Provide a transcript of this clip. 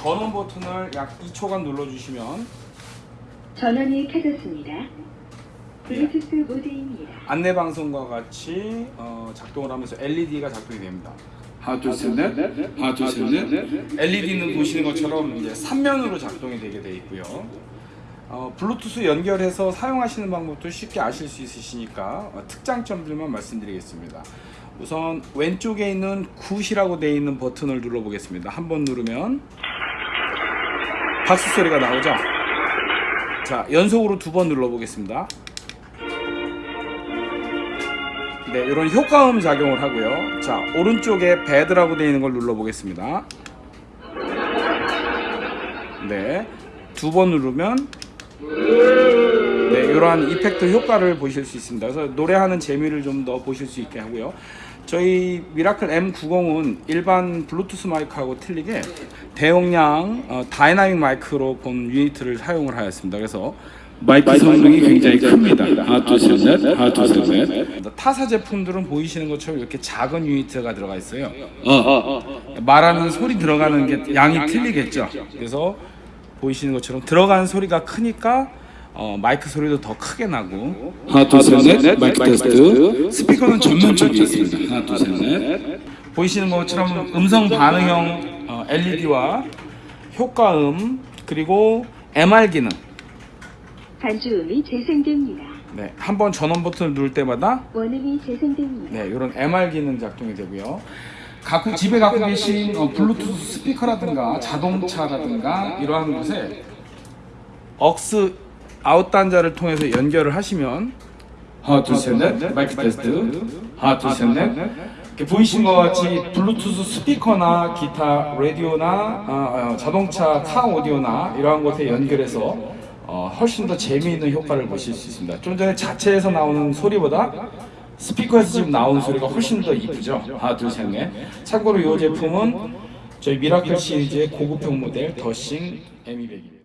전원 버튼을 약 2초간 눌러주시면 전원이 켜졌습니다. 블루투스 모드입니다. 안내 방송과 같이 어, 작동을 하면서 LED가 작동이 됩니다. 하나 둘셋넷 하나 둘셋넷 LED는 보시는 것처럼 이제 3면으로 작동이 되게 되어 있고요. 어, 블루투스 연결해서 사용하시는 방법도 쉽게 아실 수 있으시니까 어, 특장점들만 말씀드리겠습니다. 우선 왼쪽에 있는 굿이라고 되어 있는 버튼을 눌러보겠습니다. 한 번 누르면 박수 소리가 나오죠. 자 연속으로 두 번 눌러 보겠습니다. 네, 이런 효과음 작용을 하고요. 자, 오른쪽에 bad라고 되어 있는 걸 눌러 보겠습니다. 네, 두 번 누르면 네, 이러한 effect 효과를 보실 수 있습니다. 그래서 노래하는 재미를 좀 더 보실 수 있게 하고요. 저희 미라클 M90은 일반 블루투스 마이크하고 틀리게 대용량 어, 다이나믹 마이크로 본 유니트를 사용을 하였습니다. 그래서 마이크 성능이 굉장히 큽니다 하나 둘셋넷 하나 둘셋넷 타사 제품들은 보이시는 것처럼 이렇게 작은 유니트가 들어가 있어요. 어 어 어 말하는 소리 들어가는 게 양이 틀리겠죠. 그래서 보이시는 것처럼 들어가는 소리가 크니까 어, 마이크 소리도 더 크게 나고. 하나 둘셋넷. 마이크 테스트. 스피커는 전면 쪽에 있습니다. 하나 둘셋넷. 보이시는 것처럼 음성 반응형 어, LED와 효과음 그리고 MR 기능. 반주음이 재생됩니다. 네, 한 번 전원 버튼을 누를 때마다 원음이 재생됩니다. 네, 이런 MR 기능 작동이 되고요. 갖고 집에 갖고 계신 어, 블루투스 스피커라든가 자동차라든가 이러한 곳에 억스 아웃 단자를 통해서 연결을 하시면 하나 둘셋넷 마이크 테스트 하나 둘셋넷 이렇게 보이신 것 같이 블루투스 스피커나 기타, 라디오나 어, 어, 자동차 카 오디오나 이러한 곳에 연결해서 어, 훨씬 더 재미있는 효과를 보실 수 있습니다. 좀 전에 자체에서 나오는 소리보다 스피커에서 지금 나오는 소리가 훨씬 더 이쁘죠. 하나, 둘, 셋, 넷. 참고로 이 제품은 저희 미라클 시리즈의 고급형 모델 The Sing M200입니다.